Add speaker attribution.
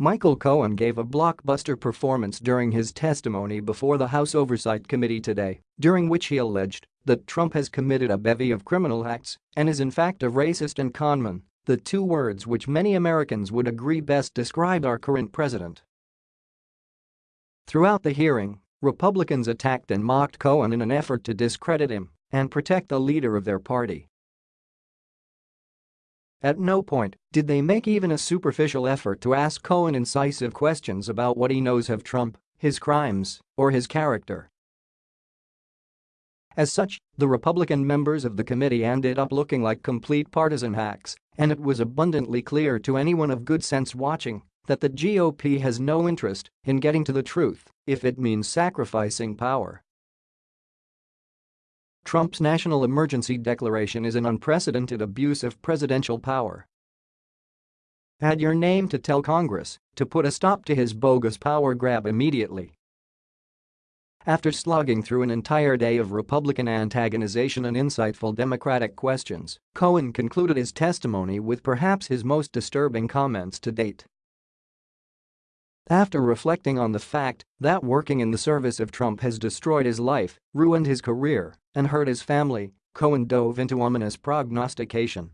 Speaker 1: Michael Cohen gave a blockbuster performance during his testimony before the House Oversight Committee today, during which he alleged that Trump has committed a bevy of criminal acts and is in fact a racist and conman, the two words which many Americans would agree best describe our current president. Throughout the hearing, Republicans attacked and mocked Cohen in an effort to discredit him and protect the leader of their party. At no point did they make even a superficial effort to ask Cohen incisive questions about what he knows of Trump, his crimes, or his character. As such, the Republican members of the committee ended up looking like complete partisan hacks, and it was abundantly clear to anyone of good sense watching that the GOP has no interest in getting to the truth if it means sacrificing power. Trump's national emergency declaration is an unprecedented abuse of presidential power. Add your name to tell Congress to put a stop to his bogus power grab immediately. After slogging through an entire day of Republican antagonization and insightful Democratic questions, Cohen concluded his testimony with perhaps his most disturbing comments to date. After reflecting on the fact that working in the service of Trump has destroyed his life, ruined his career, and hurt his family, Cohen dove into ominous prognostication.